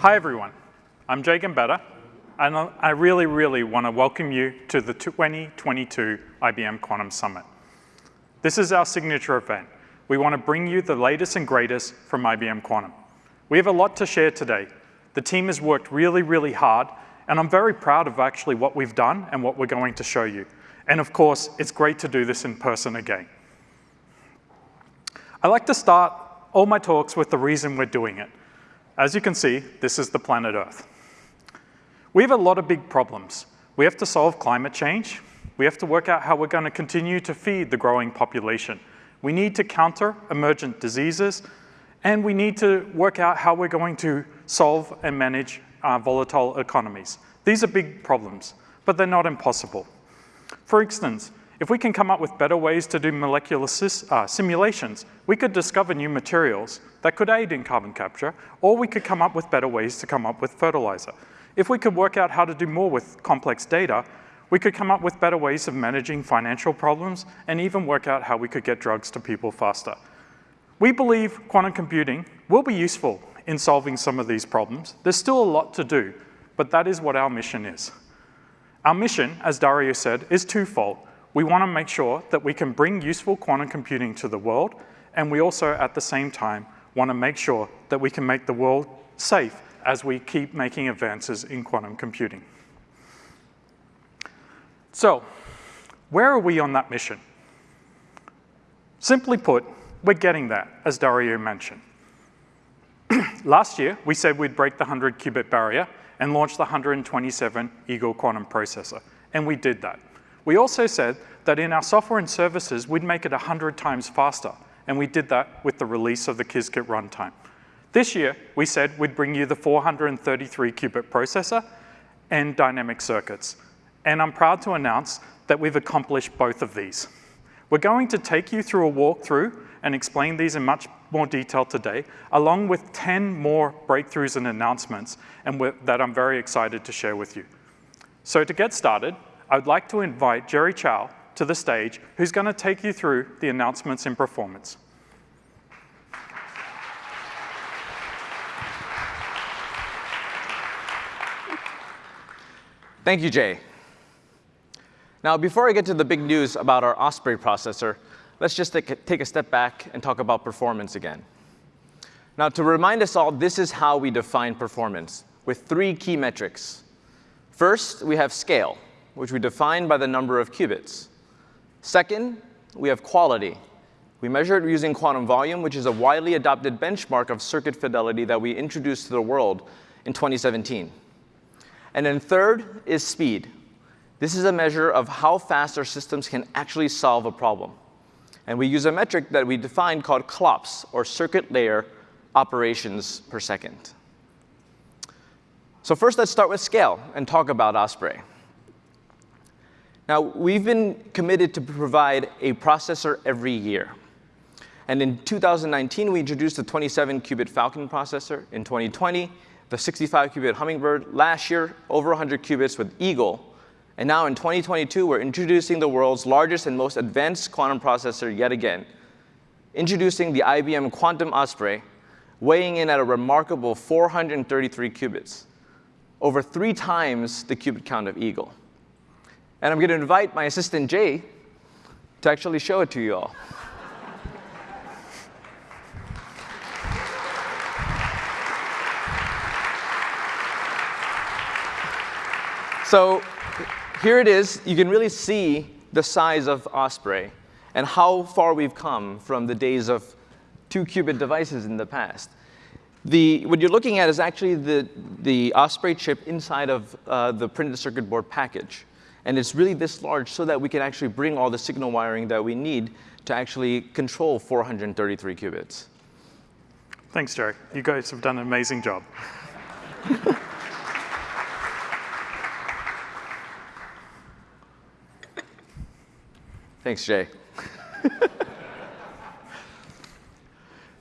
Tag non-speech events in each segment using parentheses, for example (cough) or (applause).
Hi, everyone. I'm Jay Gambetta, and I really, really want to welcome you to the 2022 IBM Quantum Summit. This is our signature event. We want to bring you the latest and greatest from IBM Quantum. We have a lot to share today. The team has worked really, really hard, and I'm very proud of actually what we've done and what we're going to show you. And of course, it's great to do this in person again. I like to start all my talks with the reason we're doing it. As you can see, this is the planet Earth. We have a lot of big problems. We have to solve climate change. We have to work out how we're going to continue to feed the growing population. We need to counter emergent diseases, and we need to work out how we're going to solve and manage volatile economies. These are big problems, but they're not impossible. For instance, if we can come up with better ways to do molecular uh, simulations, we could discover new materials that could aid in carbon capture, or we could come up with better ways to come up with fertilizer. If we could work out how to do more with complex data, we could come up with better ways of managing financial problems and even work out how we could get drugs to people faster. We believe quantum computing will be useful in solving some of these problems. There's still a lot to do, but that is what our mission is. Our mission, as Dario said, is twofold. We want to make sure that we can bring useful quantum computing to the world, and we also, at the same time, want to make sure that we can make the world safe as we keep making advances in quantum computing. So, where are we on that mission? Simply put, we're getting there, as Dario mentioned. (clears throat) Last year, we said we'd break the 100 qubit barrier and launch the 127 Eagle quantum processor, and we did that. We also said that in our software and services, we'd make it 100 times faster, and we did that with the release of the Qiskit runtime. This year, we said we'd bring you the 433 qubit processor and dynamic circuits. And I'm proud to announce that we've accomplished both of these. We're going to take you through a walkthrough and explain these in much more detail today, along with 10 more breakthroughs and announcements and that I'm very excited to share with you. So to get started, I would like to invite Jerry Chow to the stage, who's going to take you through the announcements in performance. Thank you, Jay. Now, before I get to the big news about our Osprey processor, let's just take a step back and talk about performance again. Now, to remind us all, this is how we define performance, with three key metrics. First, we have scale, which we define by the number of qubits. Second, we have quality. We measure it using quantum volume, which is a widely adopted benchmark of circuit fidelity that we introduced to the world in 2017. And then third is speed, this is a measure of how fast our systems can actually solve a problem. And we use a metric that we define called CLOPS, or circuit layer operations per second. So first, let's start with scale and talk about Osprey. Now, we've been committed to provide a processor every year. And in 2019, we introduced the 27-qubit Falcon processor. In 2020, the 65-qubit Hummingbird. Last year, over 100 qubits with Eagle. And now in 2022, we're introducing the world's largest and most advanced quantum processor yet again, introducing the IBM Quantum Osprey, weighing in at a remarkable 433 qubits, over three times the qubit count of Eagle. And I'm going to invite my assistant, Jay, to actually show it to you all. So here it is. You can really see the size of Osprey and how far we've come from the days of two-qubit devices in the past. The, what you're looking at is actually the, the Osprey chip inside of uh, the printed circuit board package. And it's really this large so that we can actually bring all the signal wiring that we need to actually control 433 qubits. Thanks, Jerry. You guys have done an amazing job. (laughs) Thanks, Jay. (laughs)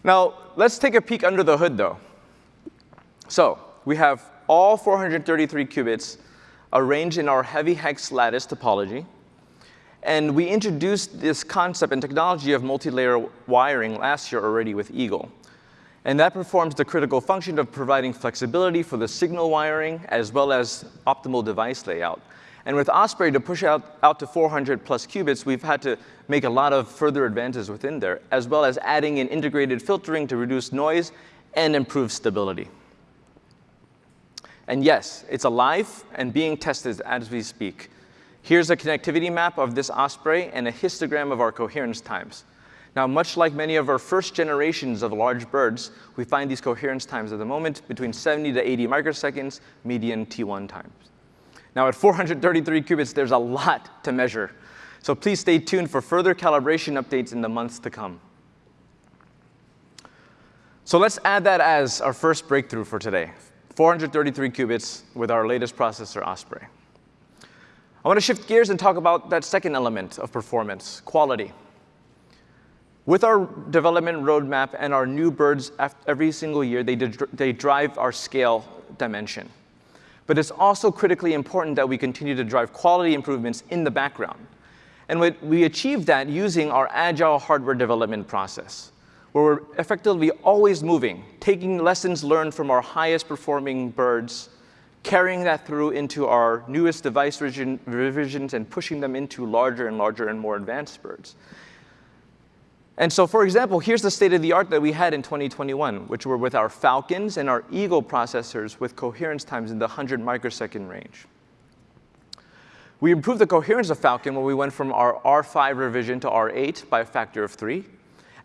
now, let's take a peek under the hood, though. So we have all 433 qubits arranged in our heavy hex lattice topology. And we introduced this concept and technology of multi-layer wiring last year already with Eagle. And that performs the critical function of providing flexibility for the signal wiring as well as optimal device layout. And with Osprey to push out, out to 400 plus qubits, we've had to make a lot of further advances within there, as well as adding in integrated filtering to reduce noise and improve stability. And yes, it's alive and being tested as we speak. Here's a connectivity map of this Osprey and a histogram of our coherence times. Now, much like many of our first generations of large birds, we find these coherence times at the moment between 70 to 80 microseconds, median T1 times. Now, at 433 qubits, there's a lot to measure. So please stay tuned for further calibration updates in the months to come. So let's add that as our first breakthrough for today, 433 qubits with our latest processor, Osprey. I want to shift gears and talk about that second element of performance, quality. With our development roadmap and our new birds every single year, they, they drive our scale dimension. But it's also critically important that we continue to drive quality improvements in the background. And we achieve that using our agile hardware development process, where we're effectively always moving, taking lessons learned from our highest performing birds, carrying that through into our newest device revisions and pushing them into larger and larger and more advanced birds. And so, for example, here's the state of the art that we had in 2021, which were with our Falcons and our Eagle processors with coherence times in the 100 microsecond range. We improved the coherence of Falcon when we went from our R5 revision to R8 by a factor of three.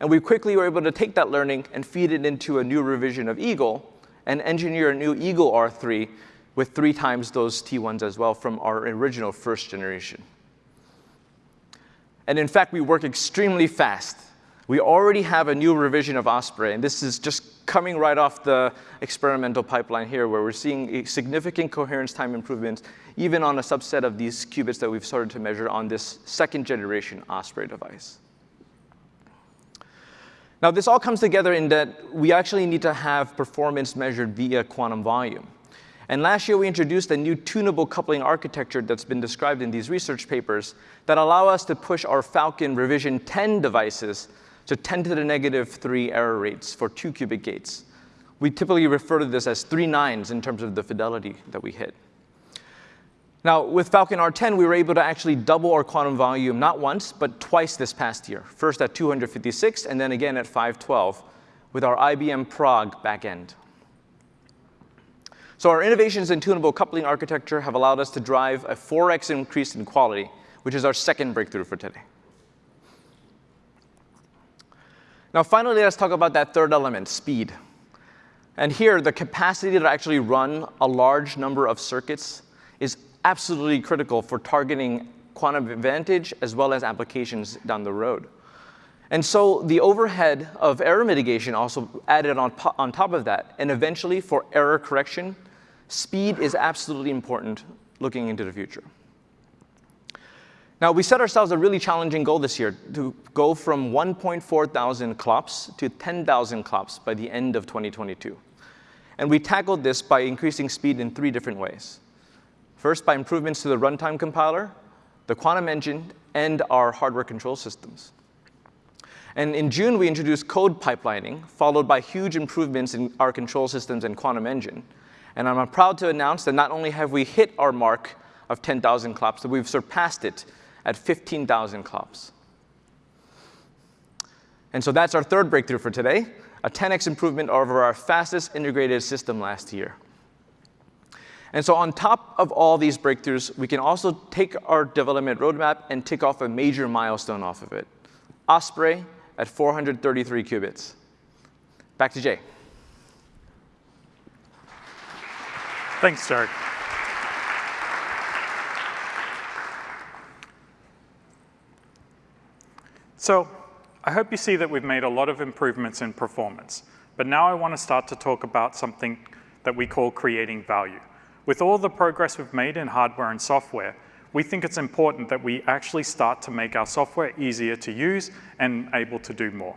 And we quickly were able to take that learning and feed it into a new revision of Eagle and engineer a new Eagle R3 with three times those T1s as well from our original first generation. And in fact, we work extremely fast. We already have a new revision of Osprey, and this is just coming right off the experimental pipeline here, where we're seeing significant coherence time improvements, even on a subset of these qubits that we've started to measure on this second generation Osprey device. Now, this all comes together in that we actually need to have performance measured via quantum volume. And last year, we introduced a new tunable coupling architecture that's been described in these research papers that allow us to push our Falcon revision 10 devices to 10 to the negative 3 error rates for two qubit gates. We typically refer to this as three nines in terms of the fidelity that we hit. Now, with Falcon R10, we were able to actually double our quantum volume, not once, but twice this past year. First at 256, and then again at 512, with our IBM Prague backend. So our innovations in tunable coupling architecture have allowed us to drive a 4x increase in quality, which is our second breakthrough for today. Now, finally, let's talk about that third element, speed. And here, the capacity to actually run a large number of circuits absolutely critical for targeting quantum advantage as well as applications down the road. And so the overhead of error mitigation also added on, on top of that. And eventually, for error correction, speed is absolutely important looking into the future. Now, we set ourselves a really challenging goal this year to go from 1.4 thousand clops to 10,000 clops by the end of 2022. And we tackled this by increasing speed in three different ways. First, by improvements to the runtime compiler, the quantum engine, and our hardware control systems. And in June, we introduced code pipelining, followed by huge improvements in our control systems and quantum engine. And I'm proud to announce that not only have we hit our mark of 10,000 clops, but we've surpassed it at 15,000 clops. And so that's our third breakthrough for today, a 10x improvement over our fastest integrated system last year. And so on top of all these breakthroughs, we can also take our development roadmap and tick off a major milestone off of it. Osprey at 433 qubits. Back to Jay. Thanks, Derek. So I hope you see that we've made a lot of improvements in performance. But now I want to start to talk about something that we call creating value. With all the progress we've made in hardware and software, we think it's important that we actually start to make our software easier to use and able to do more.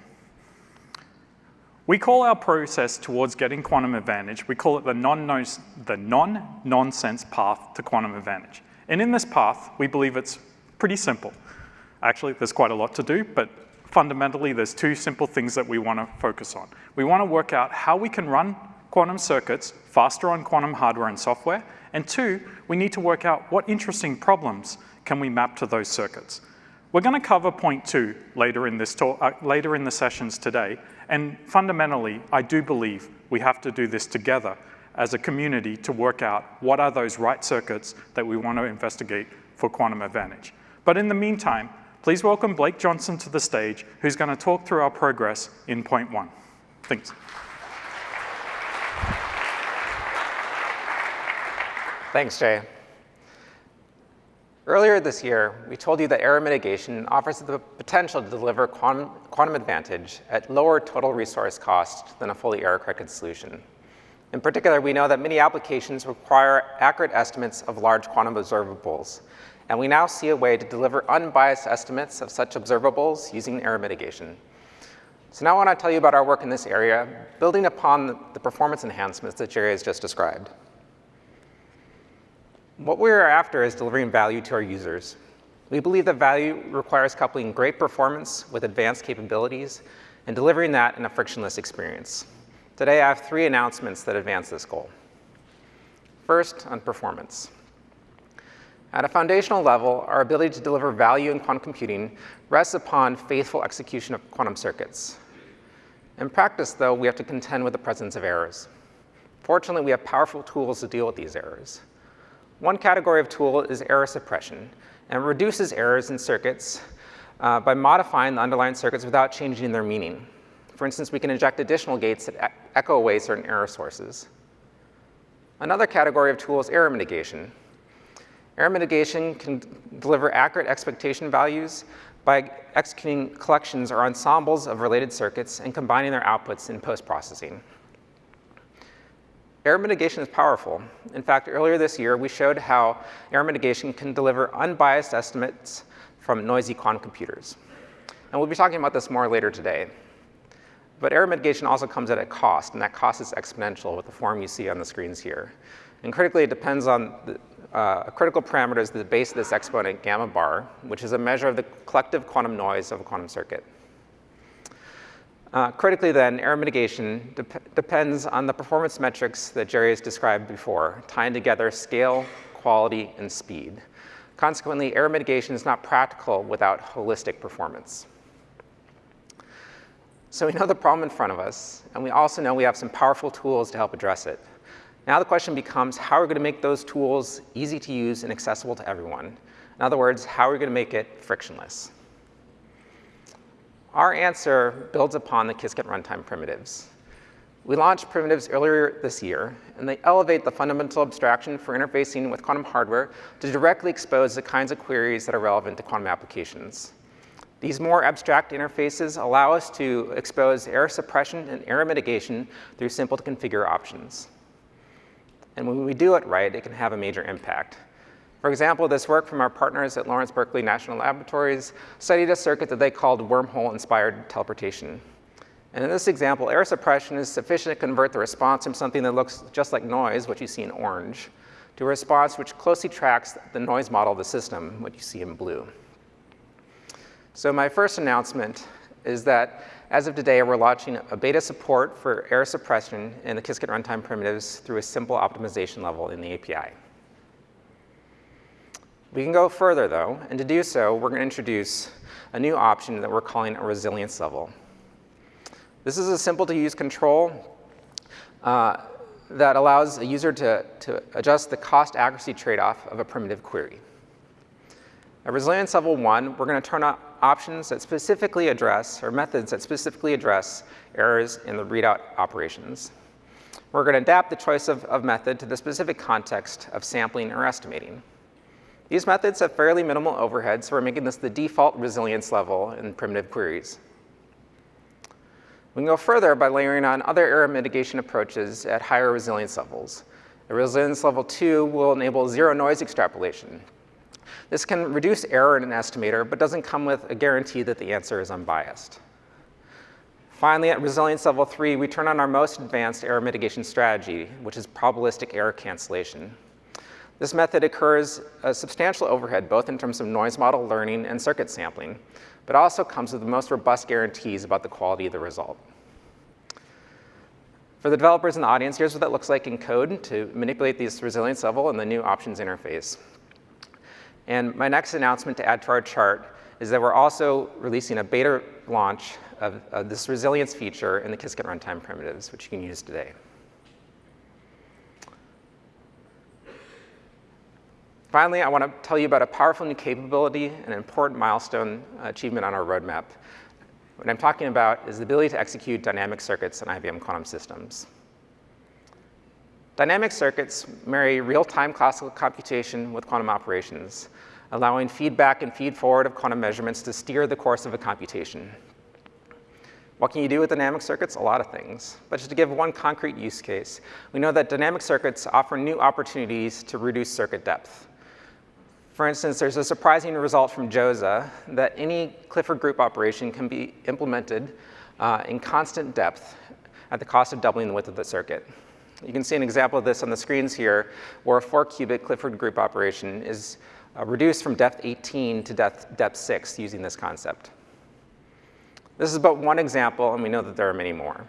We call our process towards getting quantum advantage, we call it the non-nonsense path to quantum advantage. And in this path, we believe it's pretty simple. Actually, there's quite a lot to do, but fundamentally, there's two simple things that we want to focus on. We want to work out how we can run quantum circuits faster on quantum hardware and software, and two, we need to work out what interesting problems can we map to those circuits. We're going to cover point two later in, this talk, uh, later in the sessions today, and fundamentally, I do believe we have to do this together as a community to work out what are those right circuits that we want to investigate for quantum advantage. But in the meantime, please welcome Blake Johnson to the stage, who's going to talk through our progress in point one. Thanks. Thanks, Jay. Earlier this year, we told you that error mitigation offers the potential to deliver quantum, advantage at lower total resource cost than a fully error-corrected solution. In particular, we know that many applications require accurate estimates of large quantum observables, and we now see a way to deliver unbiased estimates of such observables using error mitigation. So now I want to tell you about our work in this area, building upon the performance enhancements that Jerry has just described. What we are after is delivering value to our users. We believe that value requires coupling great performance with advanced capabilities and delivering that in a frictionless experience. Today, I have three announcements that advance this goal. First, on performance. At a foundational level, our ability to deliver value in quantum computing rests upon faithful execution of quantum circuits. In practice, though, we have to contend with the presence of errors. Fortunately, we have powerful tools to deal with these errors. One category of tool is error suppression, and reduces errors in circuits uh, by modifying the underlying circuits without changing their meaning. For instance, we can inject additional gates that echo away certain error sources. Another category of tool is error mitigation. Error mitigation can deliver accurate expectation values by executing collections or ensembles of related circuits and combining their outputs in post-processing. Error mitigation is powerful. In fact, earlier this year, we showed how error mitigation can deliver unbiased estimates from noisy quantum computers. And we'll be talking about this more later today. But error mitigation also comes at a cost, and that cost is exponential with the form you see on the screens here. And critically, it depends on the, uh, a critical parameter is the base of this exponent, gamma bar, which is a measure of the collective quantum noise of a quantum circuit. Uh, critically then, error mitigation de depends on the performance metrics that Jerry has described before, tying together scale, quality, and speed. Consequently, error mitigation is not practical without holistic performance. So we know the problem in front of us, and we also know we have some powerful tools to help address it. Now the question becomes, how are we going to make those tools easy to use and accessible to everyone? In other words, how are we going to make it frictionless? Our answer builds upon the Qiskit runtime primitives. We launched primitives earlier this year, and they elevate the fundamental abstraction for interfacing with quantum hardware to directly expose the kinds of queries that are relevant to quantum applications. These more abstract interfaces allow us to expose error suppression and error mitigation through simple to configure options. And when we do it right, it can have a major impact. For example, this work from our partners at Lawrence Berkeley National Laboratories studied a circuit that they called wormhole-inspired teleportation. And in this example, error suppression is sufficient to convert the response from something that looks just like noise, what you see in orange, to a response which closely tracks the noise model of the system, what you see in blue. So my first announcement is that as of today, we're launching a beta support for error suppression in the Qiskit runtime primitives through a simple optimization level in the API. We can go further though, and to do so, we're gonna introduce a new option that we're calling a resilience level. This is a simple to use control uh, that allows a user to, to adjust the cost accuracy trade-off of a primitive query. At resilience level one, we're gonna turn on options that specifically address, or methods that specifically address errors in the readout operations. We're gonna adapt the choice of, of method to the specific context of sampling or estimating. These methods have fairly minimal overhead, so we're making this the default resilience level in primitive queries. We can go further by layering on other error mitigation approaches at higher resilience levels. A resilience level two will enable zero noise extrapolation. This can reduce error in an estimator, but doesn't come with a guarantee that the answer is unbiased. Finally, at resilience level three, we turn on our most advanced error mitigation strategy, which is probabilistic error cancellation. This method occurs a substantial overhead, both in terms of noise model learning and circuit sampling, but also comes with the most robust guarantees about the quality of the result. For the developers in the audience, here's what that looks like in code to manipulate this resilience level in the new options interface. And my next announcement to add to our chart is that we're also releasing a beta launch of, of this resilience feature in the Qiskit runtime primitives, which you can use today. Finally, I want to tell you about a powerful new capability and an important milestone achievement on our roadmap. What I'm talking about is the ability to execute dynamic circuits in IBM quantum systems. Dynamic circuits marry real-time classical computation with quantum operations, allowing feedback and feed-forward of quantum measurements to steer the course of a computation. What can you do with dynamic circuits? A lot of things. But just to give one concrete use case, we know that dynamic circuits offer new opportunities to reduce circuit depth. For instance, there's a surprising result from JOSA that any Clifford group operation can be implemented uh, in constant depth at the cost of doubling the width of the circuit. You can see an example of this on the screens here, where a four-qubit Clifford group operation is uh, reduced from depth 18 to depth, depth 6 using this concept. This is but one example, and we know that there are many more.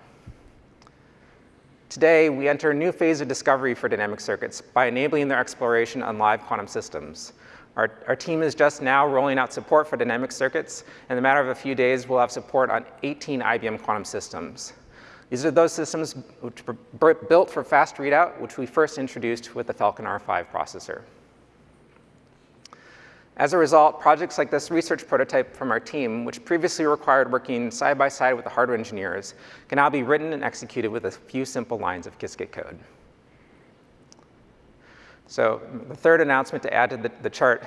Today, we enter a new phase of discovery for dynamic circuits by enabling their exploration on live quantum systems. Our, our, team is just now rolling out support for dynamic circuits. And in a matter of a few days, we'll have support on 18 IBM quantum systems. These are those systems which were built for fast readout, which we first introduced with the Falcon R5 processor. As a result, projects like this research prototype from our team, which previously required working side by side with the hardware engineers, can now be written and executed with a few simple lines of Qiskit code. So the third announcement to add to the, the chart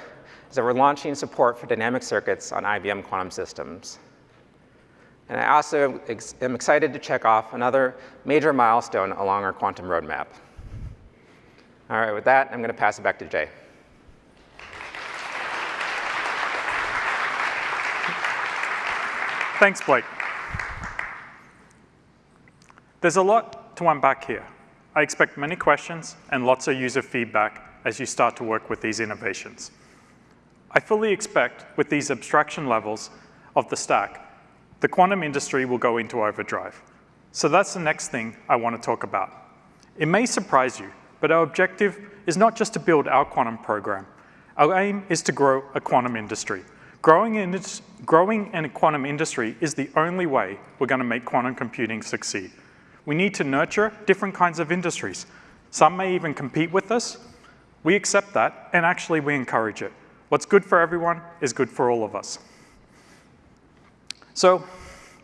is that we're launching support for dynamic circuits on IBM quantum systems. And I also am excited to check off another major milestone along our quantum roadmap. All right, with that, I'm going to pass it back to Jay. Thanks, Blake. There's a lot to unpack here. I expect many questions and lots of user feedback as you start to work with these innovations. I fully expect with these abstraction levels of the stack, the quantum industry will go into overdrive. So that's the next thing I want to talk about. It may surprise you, but our objective is not just to build our quantum program. Our aim is to grow a quantum industry. Growing in, growing in a quantum industry is the only way we're going to make quantum computing succeed. We need to nurture different kinds of industries. Some may even compete with us. We accept that, and actually we encourage it. What's good for everyone is good for all of us. So,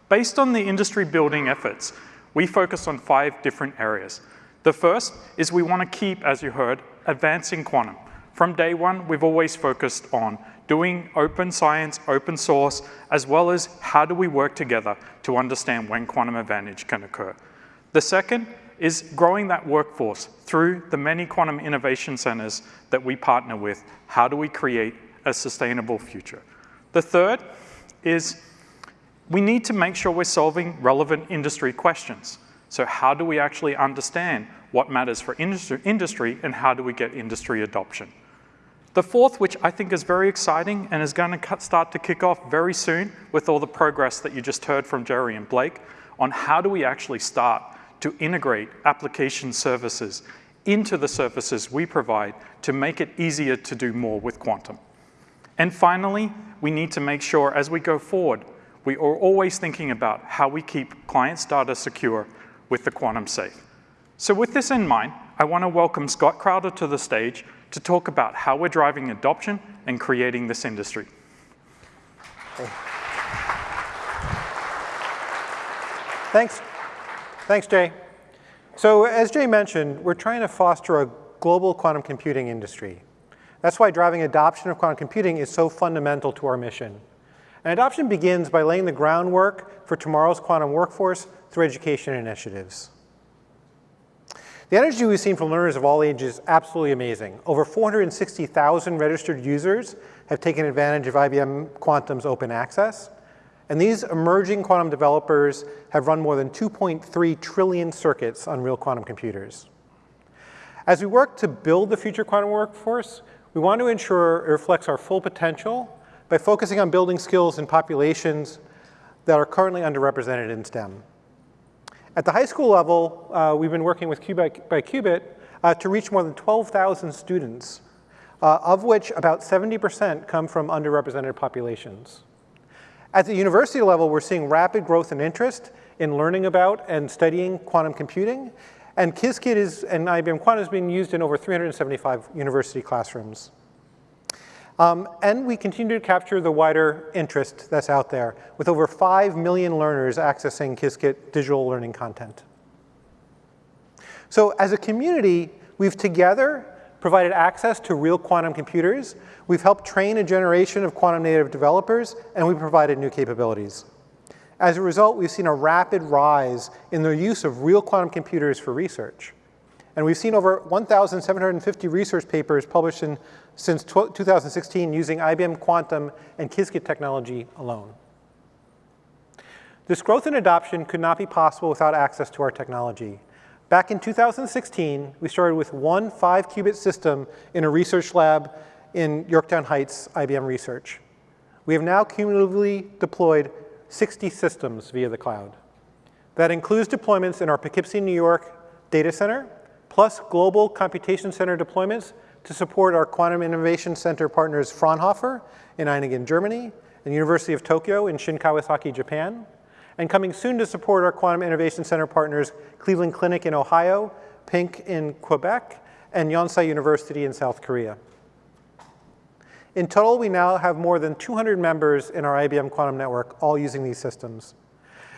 based on the industry building efforts, we focus on five different areas. The first is we want to keep, as you heard, advancing quantum. From day one, we've always focused on doing open science, open source, as well as how do we work together to understand when quantum advantage can occur. The second is growing that workforce through the many quantum innovation centers that we partner with. How do we create a sustainable future? The third is we need to make sure we're solving relevant industry questions. So how do we actually understand what matters for industry and how do we get industry adoption? The fourth, which I think is very exciting and is going to start to kick off very soon with all the progress that you just heard from Jerry and Blake on how do we actually start to integrate application services into the services we provide to make it easier to do more with quantum. And finally, we need to make sure as we go forward, we are always thinking about how we keep clients' data secure with the quantum safe. So with this in mind, I want to welcome Scott Crowder to the stage to talk about how we're driving adoption and creating this industry. Thanks. Thanks, Jay. So as Jay mentioned, we're trying to foster a global quantum computing industry. That's why driving adoption of quantum computing is so fundamental to our mission. And adoption begins by laying the groundwork for tomorrow's quantum workforce through education initiatives. The energy we've seen from learners of all ages is absolutely amazing. Over 460,000 registered users have taken advantage of IBM Quantum's open access. And these emerging quantum developers have run more than 2.3 trillion circuits on real quantum computers. As we work to build the future quantum workforce, we want to ensure it reflects our full potential by focusing on building skills in populations that are currently underrepresented in STEM. At the high school level, uh, we've been working with Qubit by Qubit uh, to reach more than 12,000 students, uh, of which about 70% come from underrepresented populations. At the university level, we're seeing rapid growth and interest in learning about and studying quantum computing, and Qiskit is, and IBM Quantum is being used in over 375 university classrooms. Um, and we continue to capture the wider interest that's out there, with over 5 million learners accessing Qiskit digital learning content. So as a community, we've together provided access to real quantum computers, we've helped train a generation of quantum native developers, and we provided new capabilities. As a result, we've seen a rapid rise in the use of real quantum computers for research. And we've seen over 1,750 research papers published in, since 2016 using IBM Quantum and Qiskit technology alone. This growth and adoption could not be possible without access to our technology. Back in 2016, we started with one five qubit system in a research lab in Yorktown Heights, IBM Research. We have now cumulatively deployed 60 systems via the cloud. That includes deployments in our Poughkeepsie, New York data center, plus global computation center deployments to support our Quantum Innovation Center partners Fraunhofer in Ehningen, Germany, and University of Tokyo in Shin-Kawasaki, Japan, and coming soon to support our Quantum Innovation Center partners Cleveland Clinic in Ohio, PINQ in Quebec, and Yonsei University in South Korea. In total, we now have more than 200 members in our IBM Quantum Network, all using these systems.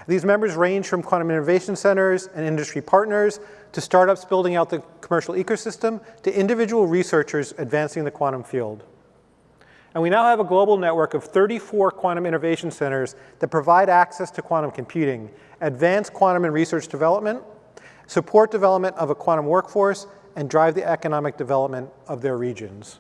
These members range from quantum innovation centers and industry partners to startups building out the commercial ecosystem to individual researchers advancing the quantum field. And we now have a global network of 34 quantum innovation centers that provide access to quantum computing, advance quantum and research development, support development of a quantum workforce, and drive the economic development of their regions.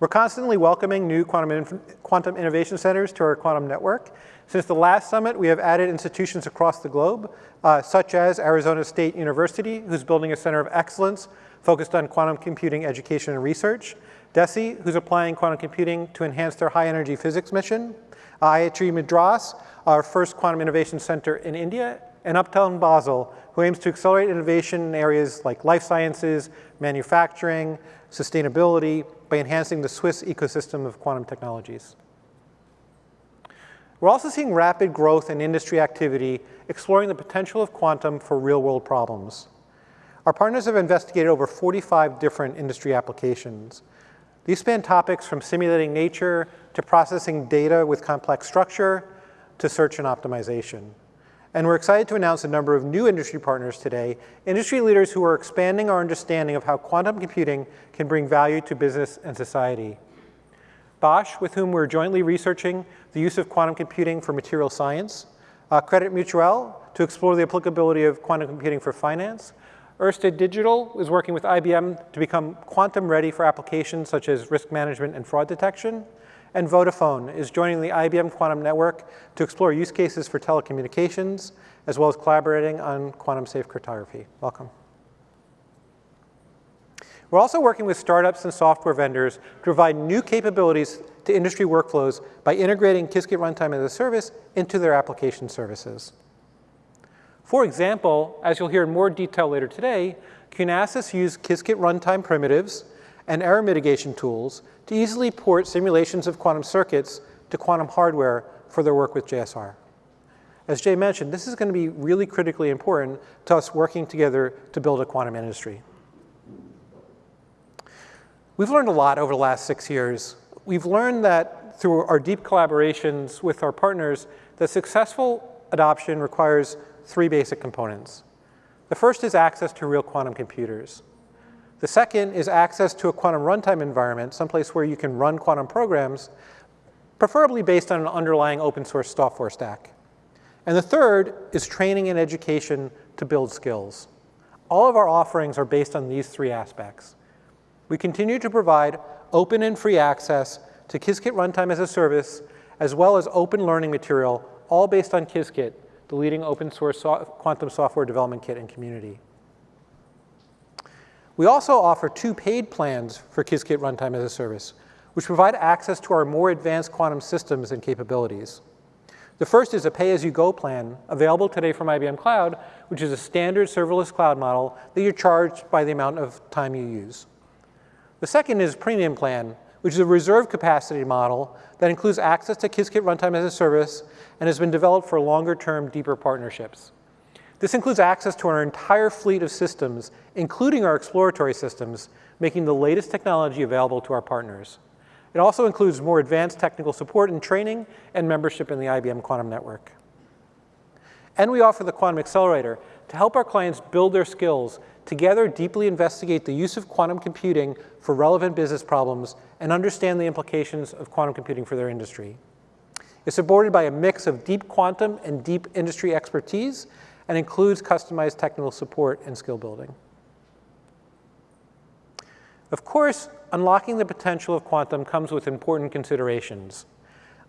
We're constantly welcoming new quantum, quantum innovation centers to our quantum network. Since the last summit, we have added institutions across the globe, uh, such as Arizona State University, who's building a center of excellence focused on quantum computing education and research, DESY, who's applying quantum computing to enhance their high energy physics mission, IIT Madras, our first quantum innovation center in India, and Uptown Basel, who aims to accelerate innovation in areas like life sciences, manufacturing, sustainability, by enhancing the Swiss ecosystem of quantum technologies. We're also seeing rapid growth in industry activity, exploring the potential of quantum for real-world problems. Our partners have investigated over 45 different industry applications. These span topics from simulating nature to processing data with complex structure to search and optimization. And we're excited to announce a number of new industry partners today, industry leaders who are expanding our understanding of how quantum computing can bring value to business and society. Bosch, with whom we're jointly researching the use of quantum computing for material science, uh, Credit Mutuel to explore the applicability of quantum computing for finance, Ørsted Digital is working with IBM to become quantum ready for applications such as risk management and fraud detection, and Vodafone is joining the IBM Quantum Network to explore use cases for telecommunications, as well as collaborating on quantum safe cryptography. Welcome. We're also working with startups and software vendors to provide new capabilities to industry workflows by integrating Qiskit Runtime as a service into their application services. For example, as you'll hear in more detail later today, QunaSys used Qiskit runtime primitives and error mitigation tools to easily port simulations of quantum circuits to quantum hardware for their work with JSR. As Jay mentioned, this is going to be really critically important to us working together to build a quantum industry. We've learned a lot over the last six years. We've learned that through our deep collaborations with our partners, that successful adoption requires three basic components. The first is access to real quantum computers. The second is access to a quantum runtime environment, someplace where you can run quantum programs, preferably based on an underlying open source software stack. And the third is training and education to build skills. All of our offerings are based on these three aspects. We continue to provide open and free access to Qiskit Runtime as a service, as well as open learning material, all based on Qiskit, the leading open source so quantum software development kit and community. We also offer two paid plans for Qiskit Runtime as a Service. which provide access to our more advanced quantum systems and capabilities. The first is a pay-as-you-go plan available today from IBM Cloud, which is a standard serverless cloud model that you're charged by the amount of time you use. The second is premium plan, which is a reserve capacity model that includes access to Qiskit runtime as a service and has been developed for longer-term, deeper partnerships. This includes access to our entire fleet of systems, including our exploratory systems, making the latest technology available to our partners. It also includes more advanced technical support and training and membership in the IBM Quantum Network. And we offer the Quantum Accelerator to help our clients build their skills, together deeply investigate the use of quantum computing for relevant business problems, and understand the implications of quantum computing for their industry. It's supported by a mix of deep quantum and deep industry expertise and includes customized technical support and skill building. Of course, unlocking the potential of quantum comes with important considerations.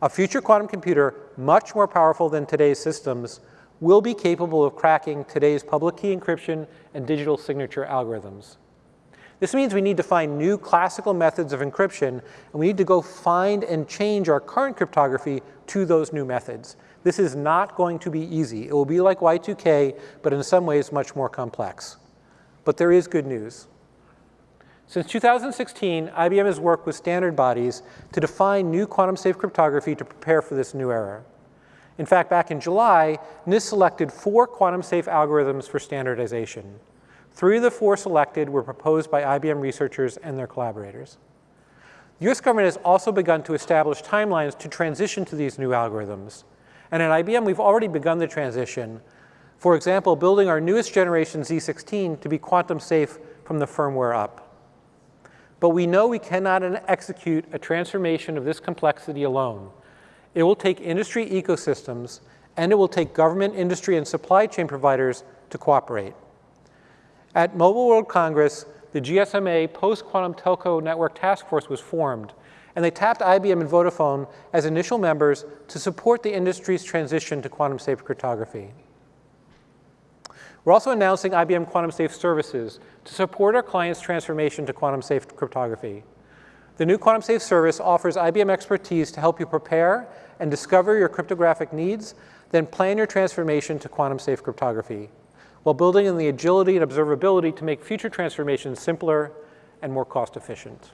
A future quantum computer, much more powerful than today's systems, will be capable of cracking today's public key encryption and digital signature algorithms. This means we need to find new classical methods of encryption, and we need to go find and change our current cryptography to those new methods. This is not going to be easy. It will be like Y2K, but in some ways much more complex. But there is good news. Since 2016, IBM has worked with standard bodies to define new quantum-safe cryptography to prepare for this new era. In fact, back in July, NIST selected four quantum-safe algorithms for standardization. Three of the four selected were proposed by IBM researchers and their collaborators. The US government has also begun to establish timelines to transition to these new algorithms. And at IBM, we've already begun the transition. For example, building our newest generation Z16 to be quantum safe from the firmware up. But we know we cannot execute a transformation of this complexity alone. It will take industry ecosystems, and it will take government, industry, and supply chain providers to cooperate. At Mobile World Congress, the GSMA Post-Quantum Telco Network Task Force was formed, and they tapped IBM and Vodafone as initial members to support the industry's transition to quantum-safe cryptography. We're also announcing IBM Quantum Safe services to support our clients' transformation to quantum safe cryptography. The new Quantum Safe service offers IBM expertise to help you prepare and discover your cryptographic needs, then plan your transformation to quantum safe cryptography, while building in the agility and observability to make future transformations simpler and more cost efficient.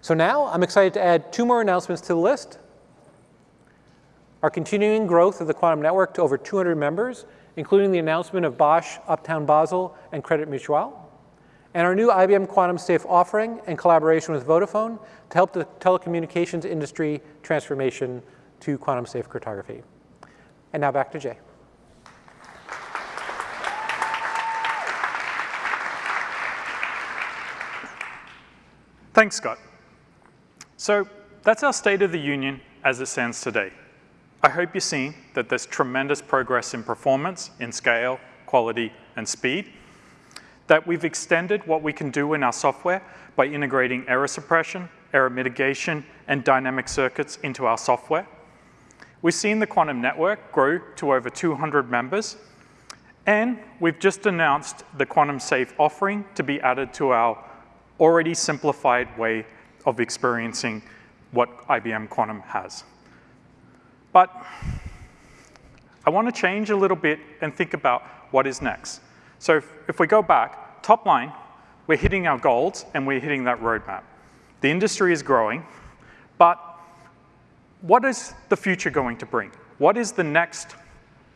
So now I'm excited to add two more announcements to the list. Our continuing growth of the quantum network to over 200 members including the announcement of Bosch, Uptown Basel, and Credit Mutuel, and our new IBM Quantum Safe offering in collaboration with Vodafone to help the telecommunications industry transformation to quantum safe cryptography. And now back to Jay. Thanks, Scott. So that's our State of the Union as it stands today. I hope you're seeing that there's tremendous progress in performance, in scale, quality, and speed, that we've extended what we can do in our software by integrating error suppression, error mitigation, and dynamic circuits into our software. We've seen the quantum network grow to over 200 members, and we've just announced the quantum safe offering to be added to our already simplified way of experiencing what IBM Quantum has. But I want to change a little bit and think about what is next. So if, if we go back, top line, we're hitting our goals and we're hitting that roadmap. The industry is growing, but what is the future going to bring? What is the next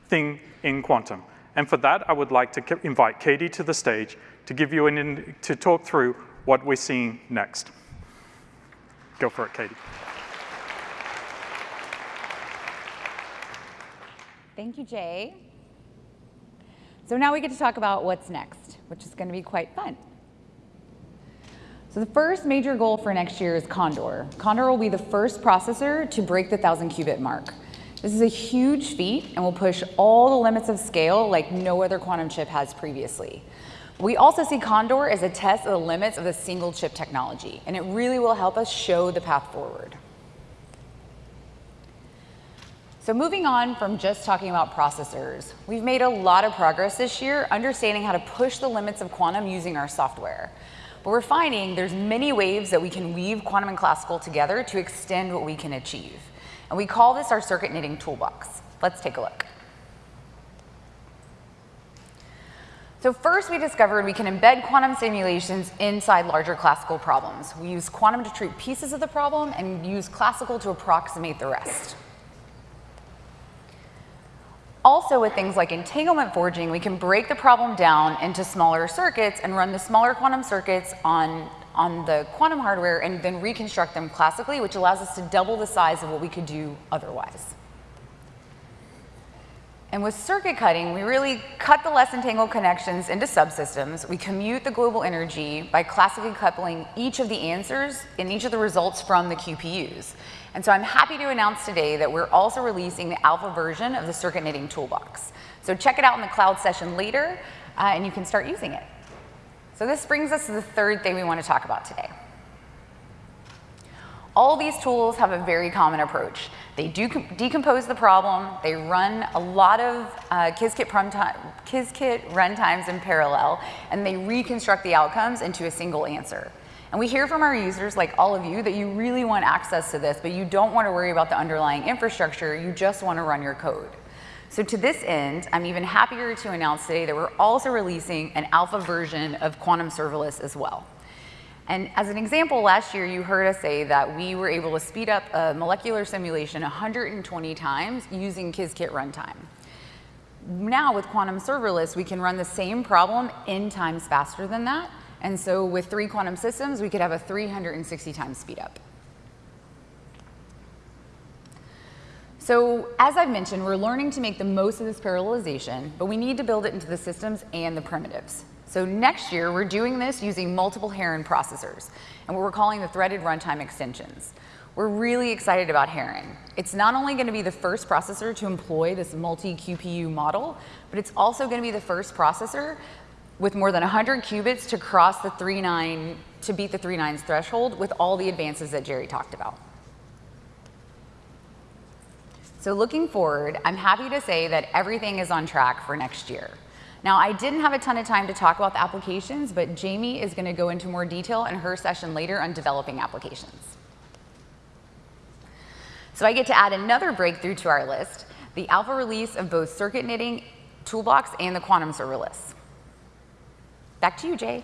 thing in quantum? And for that, I would like to invite Katie to the stage to give you an to talk through what we're seeing next. Go for it, Katie. Thank you, Jay. So now we get to talk about what's next, which is going to be quite fun. So the first major goal for next year is Condor. Condor will be the first processor to break the 1,000 qubit mark. This is a huge feat and will push all the limits of scale like no other quantum chip has previously. We also see Condor as a test of the limits of the single chip technology, and it really will help us show the path forward. So moving on from just talking about processors, we've made a lot of progress this year understanding how to push the limits of quantum using our software. But we're finding there's many ways that we can weave quantum and classical together to extend what we can achieve. And we call this our circuit knitting toolbox. Let's take a look. So first we discovered we can embed quantum simulations inside larger classical problems. We use quantum to treat pieces of the problem and use classical to approximate the rest. Also with things like entanglement forging, we can break the problem down into smaller circuits and run the smaller quantum circuits on, on the quantum hardware and then reconstruct them classically, which allows us to double the size of what we could do otherwise. And with circuit cutting, we really cut the less entangled connections into subsystems. We commute the global energy by classically coupling each of the answers and each of the results from the QPUs. And so I'm happy to announce today that we're also releasing the alpha version of the Circuit Knitting Toolbox. So check it out in the cloud session later, uh, and you can start using it. So this brings us to the third thing we want to talk about today. All these tools have a very common approach. They do decompose the problem, they run a lot of uh, Qiskit, Qiskit runtimes in parallel, and they reconstruct the outcomes into a single answer. And we hear from our users, like all of you, that you really want access to this, but you don't want to worry about the underlying infrastructure, you just want to run your code. So to this end, I'm even happier to announce today that we're also releasing an alpha version of Quantum Serverless as well. And as an example, last year you heard us say that we were able to speed up a molecular simulation 120 times using Qiskit runtime. Now with Quantum Serverless, we can run the same problem n times faster than that, and so with three quantum systems, we could have a 360 times speed up. So as I've mentioned, we're learning to make the most of this parallelization, but we need to build it into the systems and the primitives. So next year, we're doing this using multiple Heron processors, and what we're calling the threaded runtime extensions. We're really excited about Heron. It's not only going to be the first processor to employ this multi-QPU model, but it's also going to be the first processor with more than 100 qubits to cross the 3.9, to beat the 3.9's threshold with all the advances that Jerry talked about. So looking forward, I'm happy to say that everything is on track for next year. Now, I didn't have a ton of time to talk about the applications, but Jamie is going to go into more detail in her session later on developing applications. So I get to add another breakthrough to our list, the alpha release of both circuit knitting toolbox and the quantum serverless. Back to you, Jay.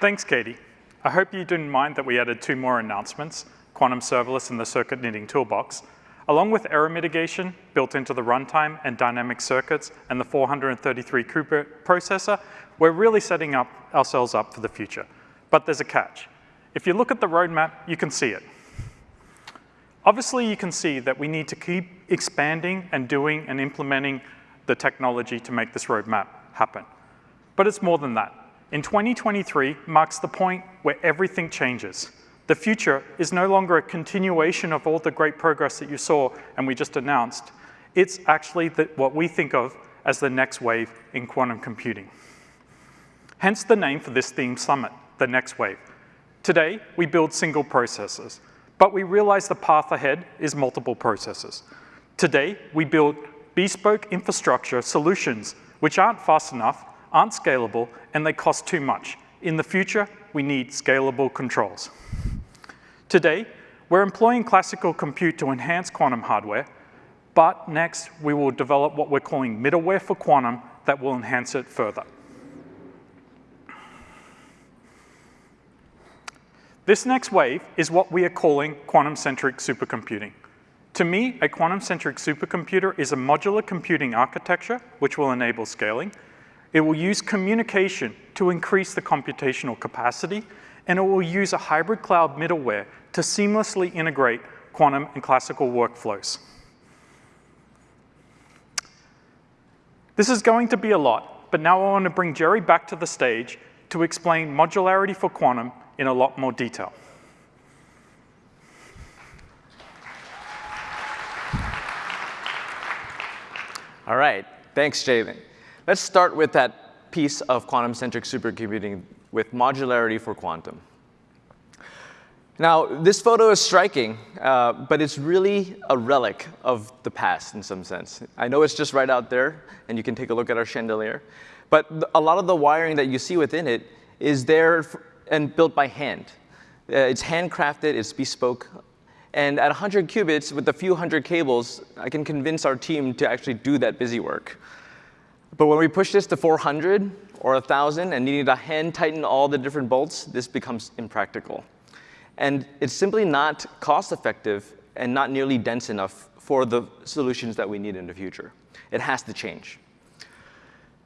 Thanks, Katie. I hope you didn't mind that we added two more announcements, Quantum Serverless in the Circuit Knitting Toolbox, along with error mitigation built into the runtime and dynamic circuits and the 433 qubit processor, we're really setting up ourselves up for the future. But there's a catch. If you look at the roadmap, you can see it. Obviously, you can see that we need to keep expanding and doing and implementing the technology to make this roadmap happen. But it's more than that. In 2023 marks the point where everything changes. The future is no longer a continuation of all the great progress that you saw and we just announced. It's actually the, what we think of as the next wave in quantum computing. Hence the name for this theme summit, the next wave. Today, we build single processors. But we realize the path ahead is multiple processors. Today, we build bespoke infrastructure solutions which aren't fast enough, aren't scalable, and they cost too much. In the future, we need scalable controls. Today, we're employing classical compute to enhance quantum hardware, but next we will develop what we're calling middleware for quantum that will enhance it further. This next wave is what we are calling quantum-centric supercomputing. To me, a quantum-centric supercomputer is a modular computing architecture which will enable scaling. It will use communication to increase the computational capacity, and it will use a hybrid cloud middleware to seamlessly integrate quantum and classical workflows. This is going to be a lot, but now I want to bring Jerry back to the stage to explain modularity for quantum in a lot more detail. All right, thanks, Jalen. Let's start with that piece of quantum-centric supercomputing with modularity for quantum. Now, this photo is striking, uh, but it's really a relic of the past in some sense. I know it's just right out there, and you can take a look at our chandelier. But a lot of the wiring that you see within it is there and built by hand. Uh, it's handcrafted, it's bespoke. And at 100 qubits, with a few hundred cables, I can convince our team to actually do that busy work. But when we push this to 400 or 1,000 and needing to hand tighten all the different bolts, this becomes impractical. And it's simply not cost effective and not nearly dense enough for the solutions that we need in the future. It has to change.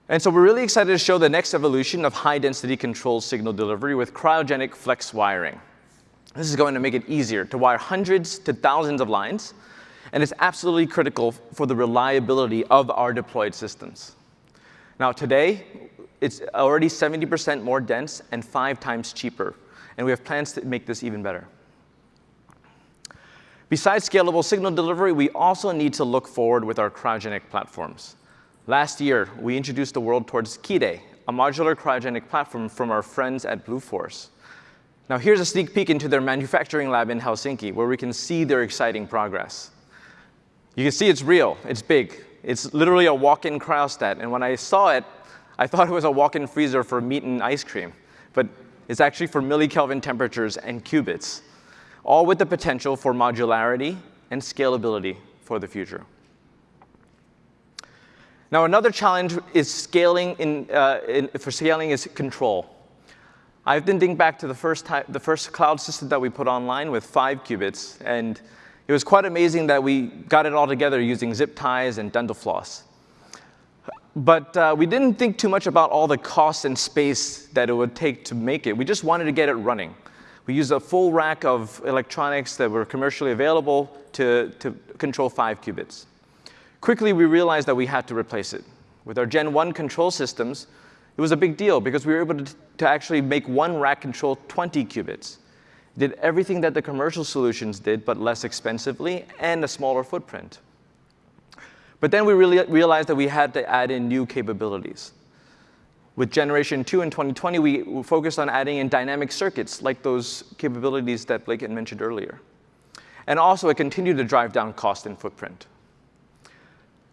And so we're really excited to show the next evolution of high density control signal delivery with cryogenic flex wiring. This is going to make it easier to wire hundreds to thousands of lines, and it's absolutely critical for the reliability of our deployed systems. Now today, it's already 70% more dense and five times cheaper and we have plans to make this even better. Besides scalable signal delivery, we also need to look forward with our cryogenic platforms. Last year, we introduced the world towards Kide, a modular cryogenic platform from our friends at Bluefors. Now here's a sneak peek into their manufacturing lab in Helsinki, where we can see their exciting progress. You can see it's real, it's big. It's literally a walk-in cryostat, and when I saw it, I thought it was a walk-in freezer for meat and ice cream. But it's actually for millikelvin temperatures and qubits, all with the potential for modularity and scalability for the future. Now, another challenge is scaling in, uh, in, for scaling is control. I've been thinking back to the first, time, the first cloud system that we put online with five qubits, and it was quite amazing that we got it all together using zip ties and dental floss. But uh, we didn't think too much about all the cost and space that it would take to make it. We just wanted to get it running. We used a full rack of electronics that were commercially available to, to control five qubits. Quickly, we realized that we had to replace it. With our Gen 1 control systems, it was a big deal because we were able to, to actually make one rack control 20 qubits. Did everything that the commercial solutions did, but less expensively and a smaller footprint. But then we really realized that we had to add in new capabilities. With Generation 2 in 2020, we focused on adding in dynamic circuits, like those capabilities that Blake had mentioned earlier. And also, it continued to drive down cost and footprint.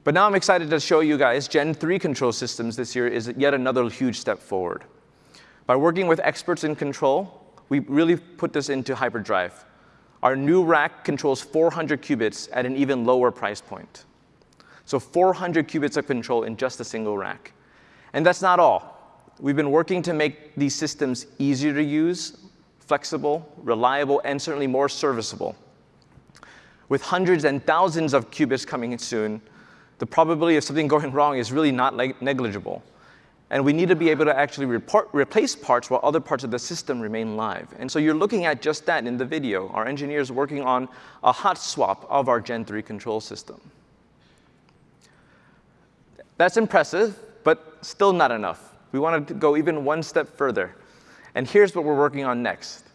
But now I'm excited to show you guys Gen 3 control systems this year is yet another huge step forward. By working with experts in control, we really put this into hyperdrive. Our new rack controls 400 qubits at an even lower price point. So 400 qubits of control in just a single rack. And that's not all. We've been working to make these systems easier to use, flexible, reliable, and certainly more serviceable. With hundreds and thousands of qubits coming in soon, the probability of something (laughs) going wrong is really not negligible. And we need to be able to actually report, replace parts while other parts of the system remain live. And so you're looking at just that in the video. Our engineers working on a hot swap of our Gen 3 control system. That's impressive, but still not enough. We wanted to go even one step further. And here's what we're working on next.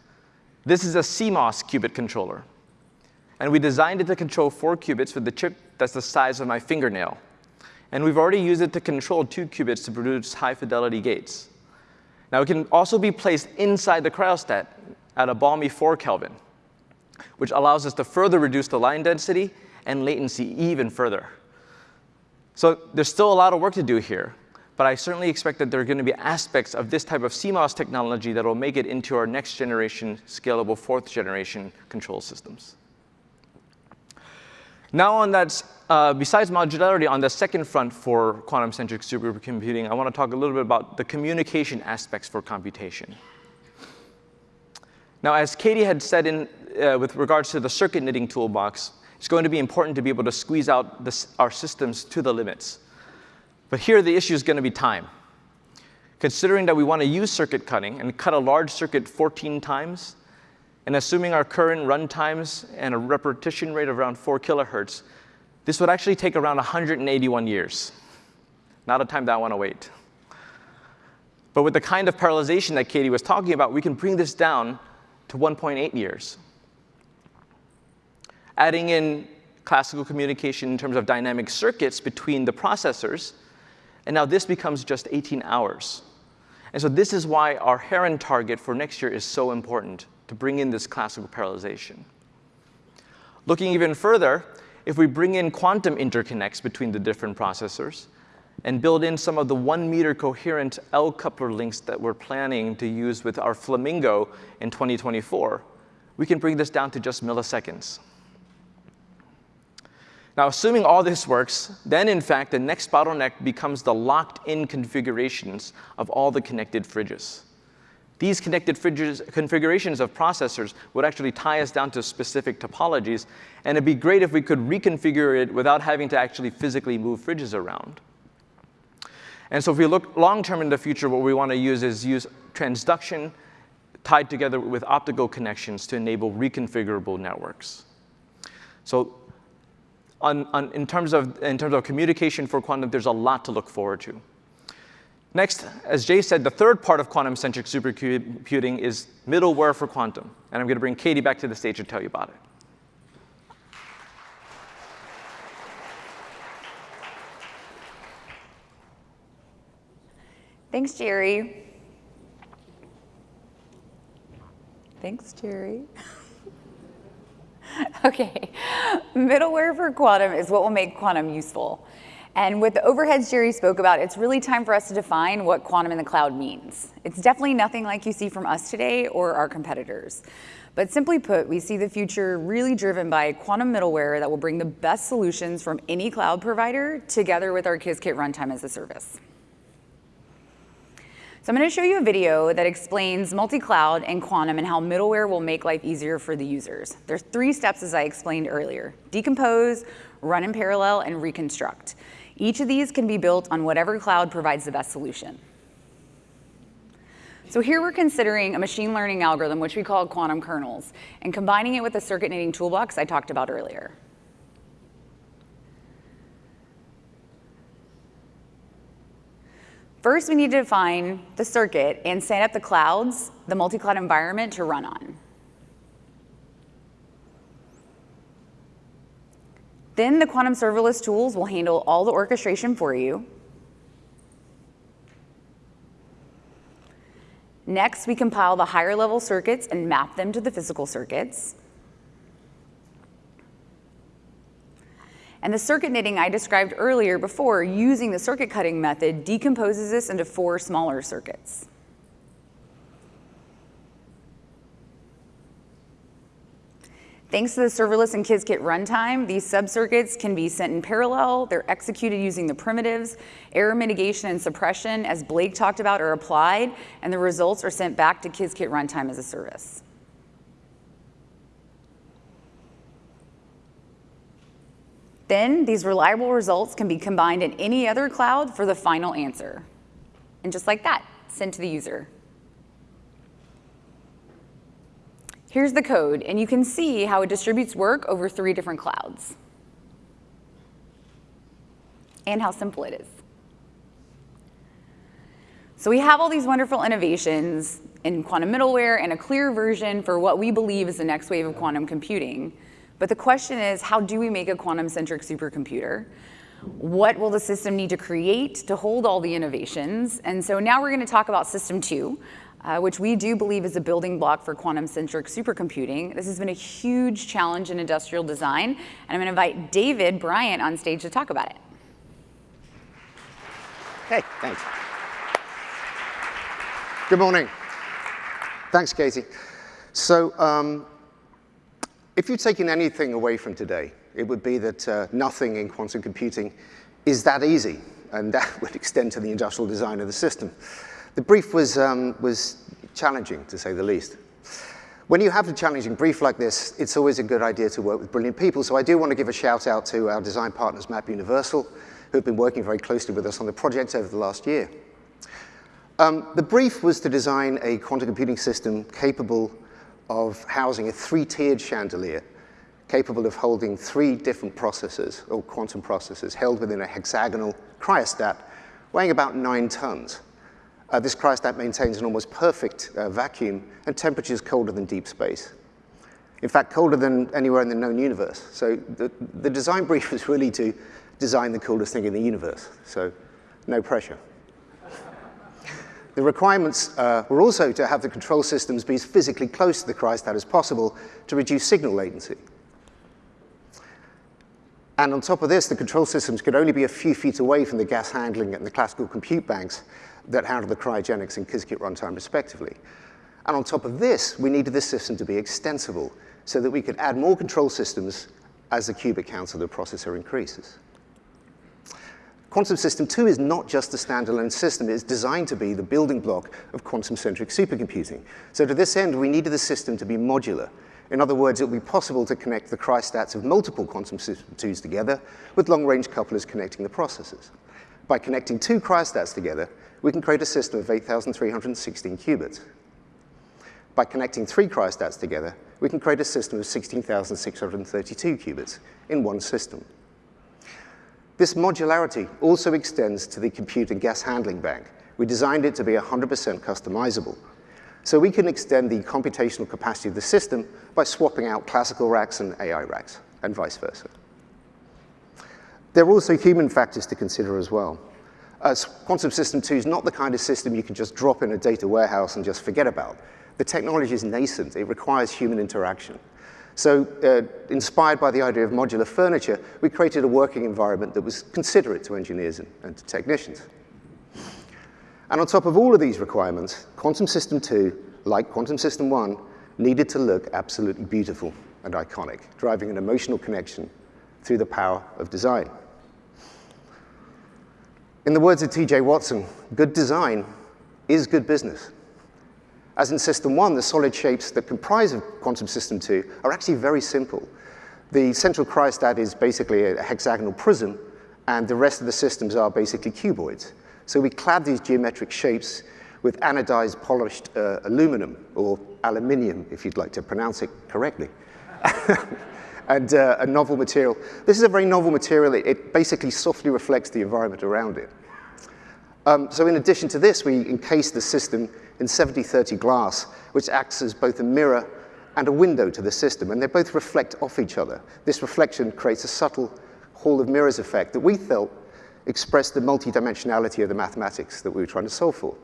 This is a CMOS qubit controller. And we designed it to control four qubits with the chip that's the size of my fingernail. And we've already used it to control two qubits to produce high fidelity gates. Now it can also be placed inside the cryostat at a balmy 4 Kelvin, which allows us to further reduce the line density and latency even further. So there's still a lot of work to do here, but I certainly expect that there are going to be aspects of this type of CMOS technology that will make it into our next generation scalable fourth generation control systems. Now on that, uh, besides modularity, on the second front for quantum-centric supercomputing, I want to talk a little bit about the communication aspects for computation. Now, as Katie had said in, uh, with regards to the circuit knitting toolbox, it's going to be important to be able to squeeze out this, our systems to the limits. But here the issue is going to be time. Considering that we want to use circuit cutting and cut a large circuit 14 times, and assuming our current run times and a repetition rate of around 4 kilohertz, this would actually take around 181 years. Not a time that I want to wait. But with the kind of parallelization that Katie was talking about, we can bring this down to 1.8 years adding in classical communication in terms of dynamic circuits between the processors. And now this becomes just 18 hours. And so this is why our Heron target for next year is so important. To bring in this classical parallelization. Looking even further, if we bring in quantum interconnects between the different processors and build in some of the one meter coherent L coupler links that we're planning to use with our Flamingo in 2024, we can bring this down to just milliseconds. Now, assuming all this works, then in fact, the next bottleneck becomes the locked-in configurations of all the connected fridges. These connected configurations of processors would actually tie us down to specific topologies, and it'd be great if we could reconfigure it without having to actually physically move fridges around. And so if we look long-term in the future, what we want to use is use transduction tied together with optical connections to enable reconfigurable networks. So on, on, in, terms of, in terms of communication for quantum, there's a lot to look forward to. Next, as Jay said, the third part of quantum-centric supercomputing is middleware for quantum. And I'm going to bring Katie back to the stage to tell you about it. Thanks, Jerry. Thanks, Jerry. (laughs) okay, middleware for quantum is what will make quantum useful. And with the overheads Jerry spoke about, it's really time for us to define what quantum in the cloud means. It's definitely nothing like you see from us today or our competitors. But simply put, we see the future really driven by quantum middleware that will bring the best solutions from any cloud provider together with our Qiskit runtime as a service. So I'm going to show you a video that explains multi-cloud and quantum and how middleware will make life easier for the users. There's three steps as I explained earlier. Decompose, run in parallel, and reconstruct. Each of these can be built on whatever cloud provides the best solution. So here we're considering a machine learning algorithm, which we call quantum kernels, and combining it with the circuit knitting toolbox I talked about earlier. First, we need to define the circuit and set up the clouds, the multi-cloud environment to run on. Then the quantum serverless tools will handle all the orchestration for you. Next, we compile the higher level circuits and map them to the physical circuits. And the circuit knitting I described earlier before using the circuit cutting method decomposes this into four smaller circuits. Thanks to the serverless and Qiskit runtime, these subcircuits can be sent in parallel. They're executed using the primitives. Error mitigation and suppression, as Blake talked about, are applied, and the results are sent back to Qiskit runtime as a service. Then these reliable results can be combined in any other cloud for the final answer. And just like that, sent to the user. Here's the code, and you can see how it distributes work over three different clouds. And how simple it is. So we have all these wonderful innovations in quantum middleware and a clear version for what we believe is the next wave of quantum computing. But the question is, how do we make a quantum-centric supercomputer? What will the system need to create to hold all the innovations? And so now we're going to talk about System 2, uh, which we do believe is a building block for quantum-centric supercomputing. This has been a huge challenge in industrial design, and I'm going to invite David Bryant on stage to talk about it. Hey, thanks. Good morning. Thanks, Katie. So um, if you've taken anything away from today, it would be that uh, nothing in quantum computing is that easy, and that (laughs) would extend to the industrial design of the system. The brief was, um, was challenging, to say the least. When you have a challenging brief like this, it's always a good idea to work with brilliant people, so I do want to give a shout out to our design partners, Map Universal, who've been working very closely with us on the project over the last year. Um, the brief was to design a quantum computing system capable of housing a three-tiered chandelier capable of holding three different processors, or quantum processors, held within a hexagonal cryostat weighing about nine tons. Uh, this cryostat maintains an almost perfect uh, vacuum and temperatures colder than deep space. In fact, colder than anywhere in the known universe. So the, the design brief (laughs) was really to design the coolest thing in the universe, so no pressure. The requirements uh, were also to have the control systems be as physically close to the cryostat as possible to reduce signal latency. And on top of this, the control systems could only be a few feet away from the gas handling and the classical compute banks that handle the cryogenics and Qiskit runtime respectively. And on top of this, we needed this system to be extensible so that we could add more control systems as the qubit count of the processor increases. Quantum System 2 is not just a standalone system, it's designed to be the building block of quantum-centric supercomputing. So to this end, we needed the system to be modular, in other words, it will be possible to connect the cryostats of multiple quantum system 2s together with long-range couplers connecting the processors. By connecting two cryostats together, we can create a system of 8,316 qubits. By connecting three cryostats together, we can create a system of 16,632 qubits in one system. This modularity also extends to the compute and gas handling bank. We designed it to be 100% customizable, so we can extend the computational capacity of the system by swapping out classical racks and AI racks, and vice versa. There are also human factors to consider as well. As Quantum System 2 is not the kind of system you can just drop in a data warehouse and just forget about. The technology is nascent. It requires human interaction. So uh, inspired by the idea of modular furniture, we created a working environment that was considerate to engineers and, and to technicians. And on top of all of these requirements, Quantum System 2, like Quantum System 1, needed to look absolutely beautiful and iconic, driving an emotional connection through the power of design. In the words of T.J. Watson, good design is good business. As in System 1, the solid shapes that comprise of Quantum System 2 are actually very simple. The central cryostat is basically a hexagonal prism, and the rest of the systems are basically cuboids. So we clad these geometric shapes with anodized polished uh, aluminum, or aluminium, if you'd like to pronounce it correctly. (laughs) and uh, a novel material. This is a very novel material. It, it basically softly reflects the environment around it. Um, so in addition to this, we encase the system in 70-30 glass, which acts as both a mirror and a window to the system, and they both reflect off each other. This reflection creates a subtle hall of mirrors effect that we felt expressed the multidimensionality of the mathematics that we were trying to solve for.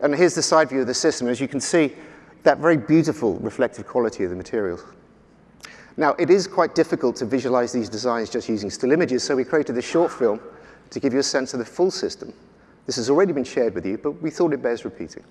And here's the side view of the system. As you can see, that very beautiful reflective quality of the materials. Now, it is quite difficult to visualize these designs just using still images, so we created this short film to give you a sense of the full system. This has already been shared with you, but we thought it bears repeating.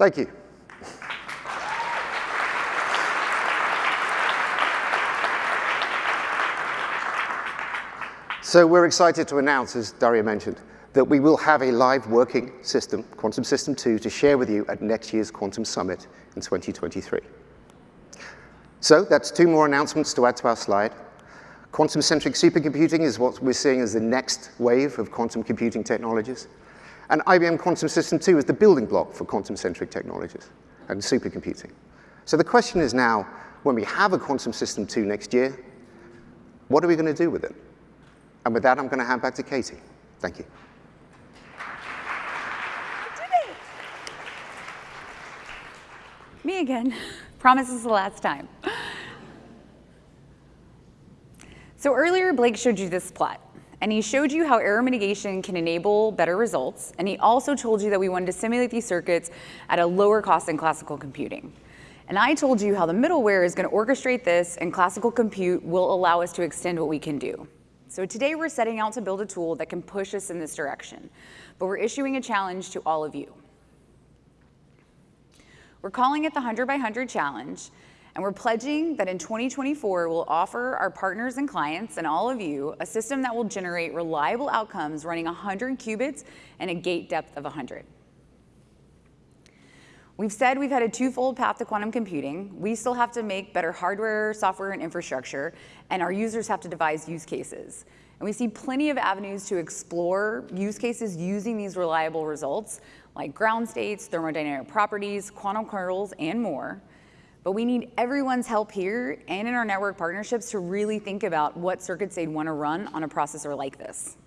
Thank you. So we're excited to announce, as Darío mentioned, that we will have a live working system, Quantum System 2, to share with you at next year's Quantum Summit in 2023. So that's two more announcements to add to our slide. Quantum-centric supercomputing is what we're seeing as the next wave of quantum computing technologies. And IBM Quantum System 2 is the building block for quantum-centric technologies and supercomputing. So the question is now, when we have a Quantum System 2 next year, what are we going to do with it? And with that, I'm going to hand back to Katie. Thank you. Me again. (laughs) Promise is the last time. So earlier, Blake showed you this plot. And he showed you how error mitigation can enable better results. And he also told you that we wanted to simulate these circuits at a lower cost than classical computing. And I told you how the middleware is going to orchestrate this and classical compute will allow us to extend what we can do. So today we're setting out to build a tool that can push us in this direction, but we're issuing a challenge to all of you. We're calling it the 100 by 100 Challenge, and we're pledging that in 2024, we'll offer our partners and clients and all of you a system that will generate reliable outcomes running 100 qubits and a gate depth of 100. We've said we've had a twofold path to quantum computing. We still have to make better hardware, software, and infrastructure, and our users have to devise use cases. And we see plenty of avenues to explore use cases using these reliable results, like ground states, thermodynamic properties, quantum kernels, and more. But we need everyone's help here and in our network partnerships to really think about what circuits they'd want to run on a processor like this.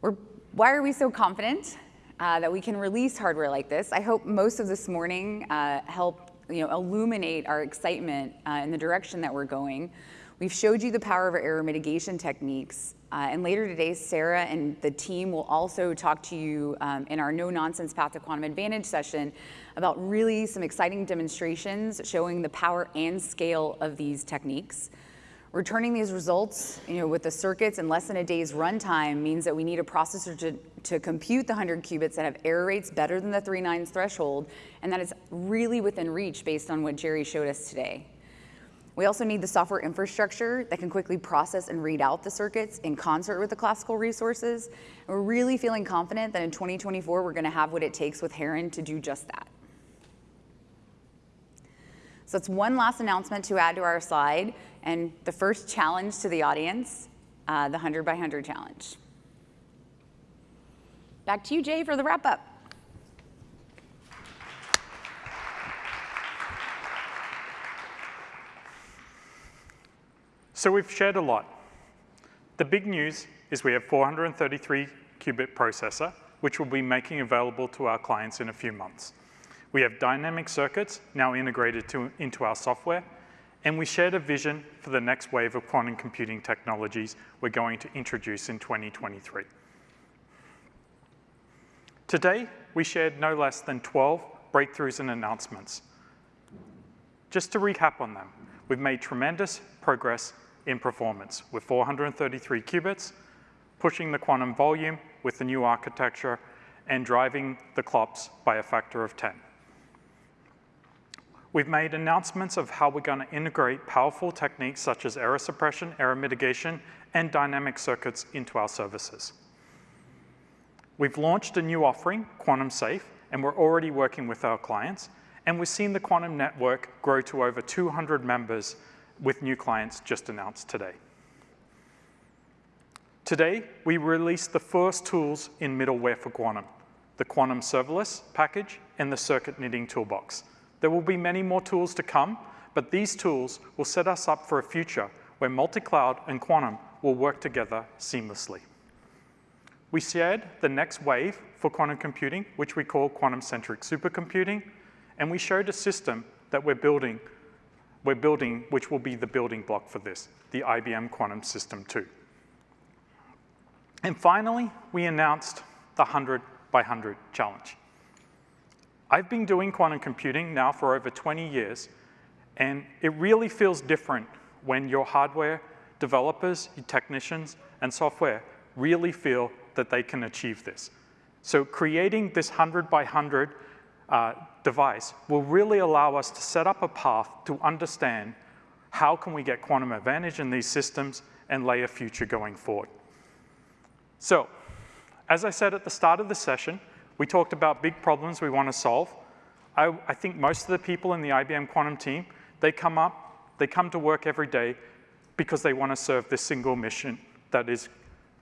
We're, why are we so confident uh, that we can release hardware like this? I hope most of this morning uh, helped you know, illuminate our excitement uh, in the direction that we're going. We've showed you the power of our error mitigation techniques. Uh, and later today, Sarah and the team will also talk to you um, in our No Nonsense Path to Quantum Advantage session about really some exciting demonstrations showing the power and scale of these techniques. Returning these results you know, with the circuits in less than a day's runtime means that we need a processor to, to compute the 100 qubits that have error rates better than the 3 nines threshold, and that is really within reach based on what Jerry showed us today. We also need the software infrastructure that can quickly process and read out the circuits in concert with the classical resources. And we're really feeling confident that in 2024, we're gonna have what it takes with Heron to do just that. So that's one last announcement to add to our slide, and the first challenge to the audience, uh, the 100 by 100 challenge. Back to you, Jay, for the wrap up. So we've shared a lot. The big news is we have 433 qubit processor, which we'll be making available to our clients in a few months. We have dynamic circuits now integrated to, into our software, and we shared a vision for the next wave of quantum computing technologies we're going to introduce in 2023. Today, we shared no less than 12 breakthroughs and announcements. Just to recap on them, we've made tremendous progress in performance with 433 qubits, pushing the quantum volume with the new architecture, and driving the clocks by a factor of 10. We've made announcements of how we're going to integrate powerful techniques such as error suppression, error mitigation, and dynamic circuits into our services. We've launched a new offering, Quantum Safe, and we're already working with our clients, and we've seen the quantum network grow to over 200 members with new clients just announced today. Today, we released the first tools in middleware for quantum, the Quantum Serverless package and the Circuit Knitting Toolbox. There will be many more tools to come, but these tools will set us up for a future where multi-cloud and quantum will work together seamlessly. We shared the next wave for quantum computing, which we call quantum-centric supercomputing, and we showed a system that we're building we're building, which will be the building block for this, the IBM Quantum System 2. And finally, we announced the 100 by 100 challenge. I've been doing quantum computing now for over 20 years, and it really feels different when your hardware developers, your technicians, and software really feel that they can achieve this. So creating this 100 by 100 uh, device will really allow us to set up a path to understand how can we get quantum advantage in these systems and lay a future going forward. So, as I said at the start of the session, we talked about big problems we want to solve. I, I think most of the people in the IBM Quantum team, they come up, they come to work every day because they want to serve this single mission that is,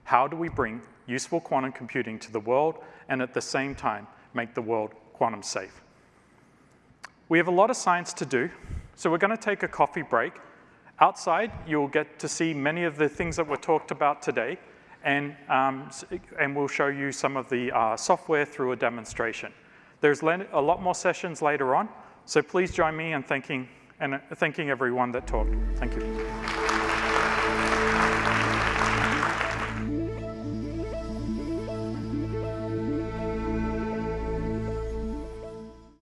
how do we bring useful quantum computing to the world and at the same time make the world quantum safe. We have a lot of science to do, so we're going to take a coffee break. Outside, you'll get to see many of the things that were talked about today, and, um, and we'll show you some of the uh, software through a demonstration. There's a lot more sessions later on, so please join me in thanking, and thanking everyone that talked. Thank you.